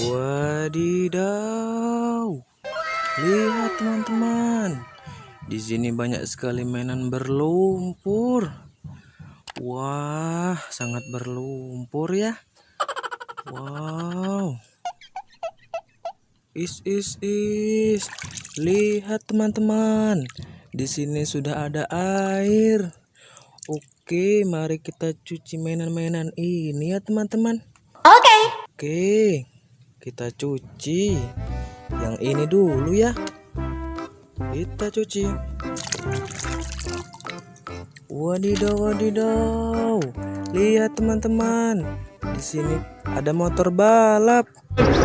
Wadidaw. Lihat teman-teman. Di sini banyak sekali mainan berlumpur. Wah, sangat berlumpur ya. Wow. Is is is. Lihat teman-teman. Di sini sudah ada air. Oke, mari kita cuci mainan-mainan ini ya teman-teman. Oke. Okay. Oke, kita cuci yang ini dulu ya. Kita cuci. Wadidaw, wadidaw. Lihat teman-teman. Di sini ada motor balap.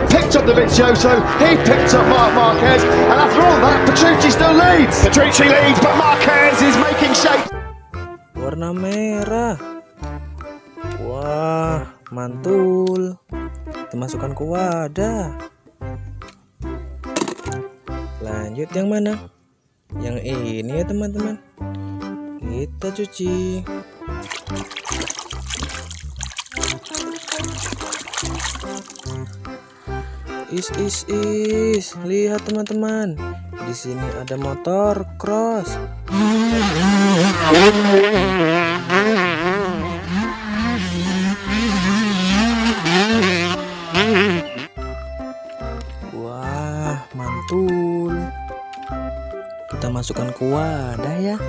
Picked up the Vizioso, he picked up Mark Marquez, and after all that, Petrucci still leads. Petrucci leads, but Marquez is making shape. Warna merah. Wah, mantul. Kita masukkan ke wadah. Lanjut yang mana? Yang ini ya teman-teman. Kita cuci. Is is is, lihat teman-teman. Di sini ada motor cross. Kita masukkan ke wadah ya.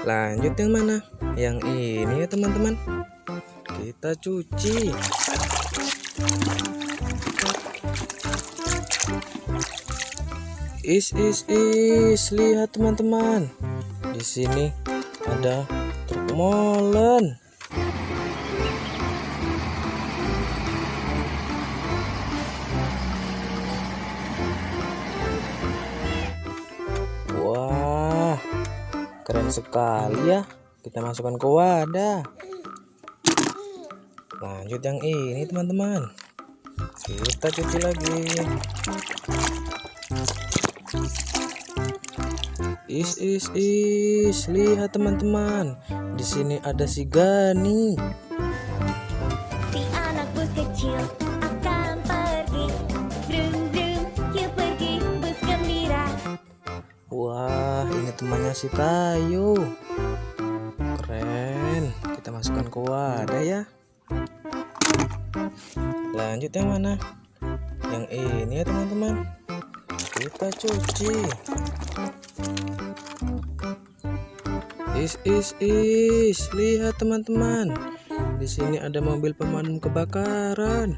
Lanjut yang mana? Yang ini ya teman-teman. Kita cuci. Is is is, lihat teman-teman. Di sini ada truk molen. Keren sekali ya. Kita masukkan ke wadah. Lanjut yang ini teman-teman. Kita cuci lagi. Is is is, lihat teman-teman. Di sini ada si Gani. Temannya si Tayo. Keren. Kita masukkan ke wadah ya. Lanjut yang mana? Yang ini ya teman-teman. Kita cuci. Is is is, lihat teman-teman. Di sini ada mobil pemadam kebakaran.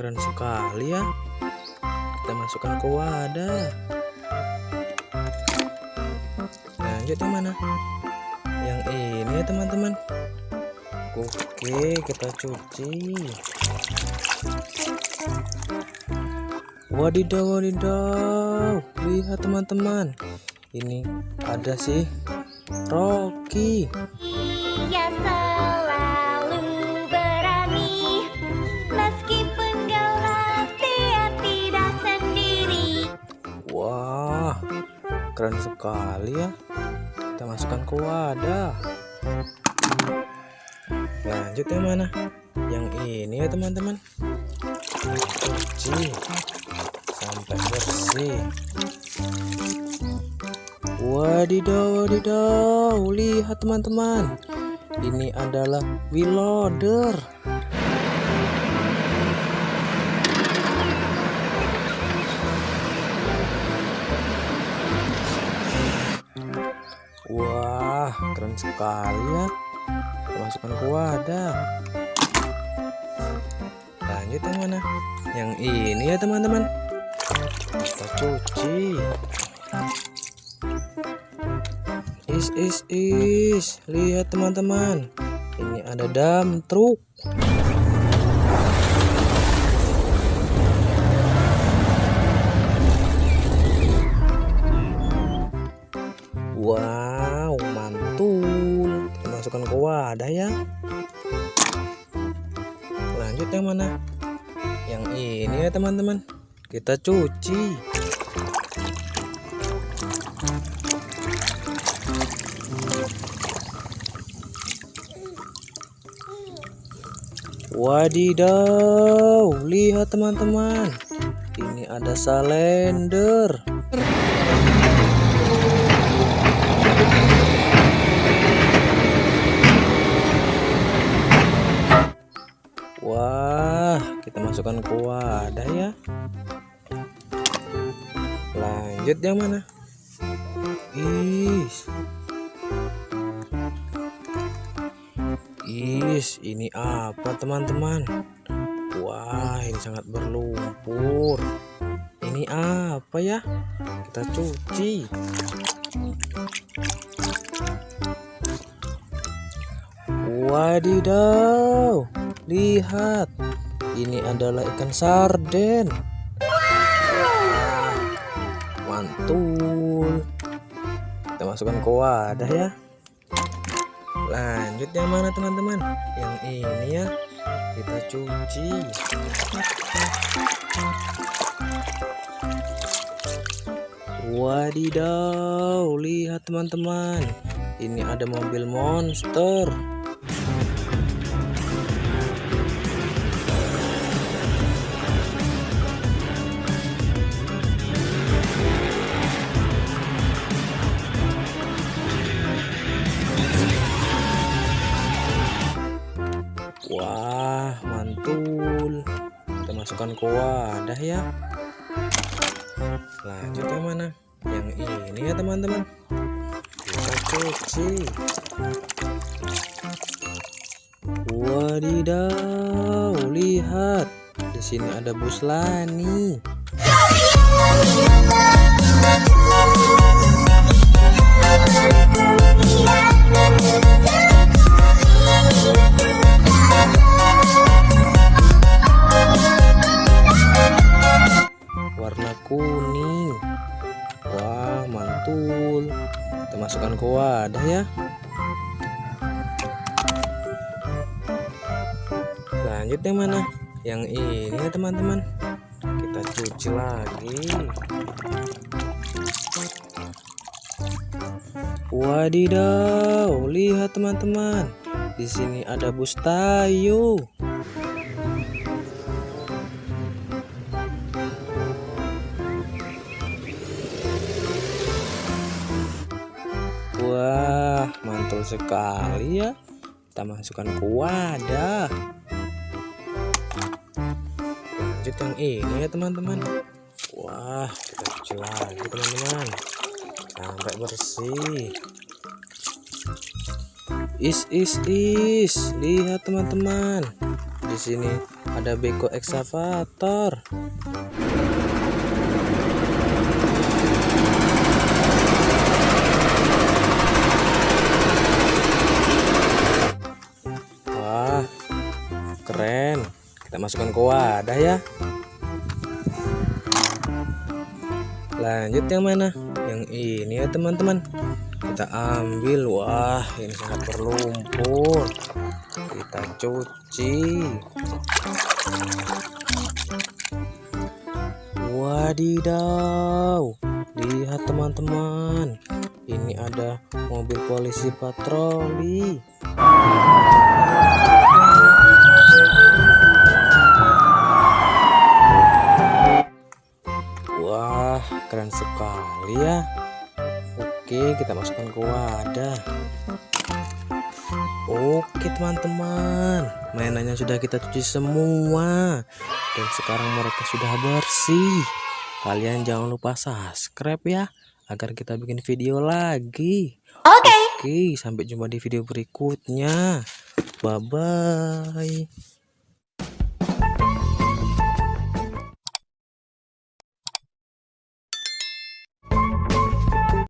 Keren sekali ya. Kita masukkan ke wadah. Lanjut yang mana? Yang ini ya teman-teman. Oke, kita cuci. Wadidaw, wadidaw. Lihat teman-teman. Ini ada sih Rocky. Selalu keren sekali ya. Kita masukkan ke wadah. Lanjut yang mana? Yang ini ya teman-teman. Cuci sampai bersih. Wadidaw, wadidaw. Lihat teman-teman. Ini adalah wheel loader. Sekali ya. Masukkan ke wadah. Lanjut yang mana? Yang ini ya teman-teman. Kita cuci. Is is is, lihat teman-teman. Ini ada dam truk. Wow, wadah ya. Lanjut yang mana? Yang ini ya teman-teman. Kita cuci. Wadidaw lihat teman-teman. Ini ada salender. Wah, kita masukkan ke wadah ya. Lanjut yang mana? Is. Is, ini apa teman-teman? Wah, ini sangat berlumpur. Ini apa ya? Kita cuci. Wadidaw, lihat. Ini adalah ikan sarden. Mantul. Kita masukkan ke wadah ya. Lanjut yang mana teman-teman? Yang ini ya. Kita cuci. Wadidaw, lihat teman-teman. Ini ada mobil monster. Wah, mantul. Kita masukkan ke wadah ya. Lanjut yang mana? Yang ini ya teman-teman. Kita cuci. Wadidaw, lihat. Di sini ada bus Lani. Masukkan ke wadah ya. Lanjut yang mana? Yang ini ya teman-teman. Kita cuci lagi. Wadidaw lihat teman-teman. Di sini ada bus tayo Wah, mantul sekali ya. Kita masukkan ke wadah. Lanjut yang ini ya teman-teman. Wah, kita cuci lagi teman-teman. Sampai bersih. Is is is, lihat teman-teman. Di sini ada beko eksavator. Masukkan ke wadah ya. Lanjut yang mana? Yang ini ya teman-teman. Kita ambil. Wah, ini sangat berlumpur. Kita cuci. Wadidaw. Lihat teman-teman. Ini ada mobil polisi patroli. Keren sekali ya. Oke, kita masukkan ke wadah. Oke, teman-teman. Mainannya sudah kita cuci semua. Dan sekarang mereka sudah bersih. Kalian jangan lupa subscribe ya agar kita bikin video lagi. Oke. Oke, sampai jumpa di video berikutnya. Bye bye.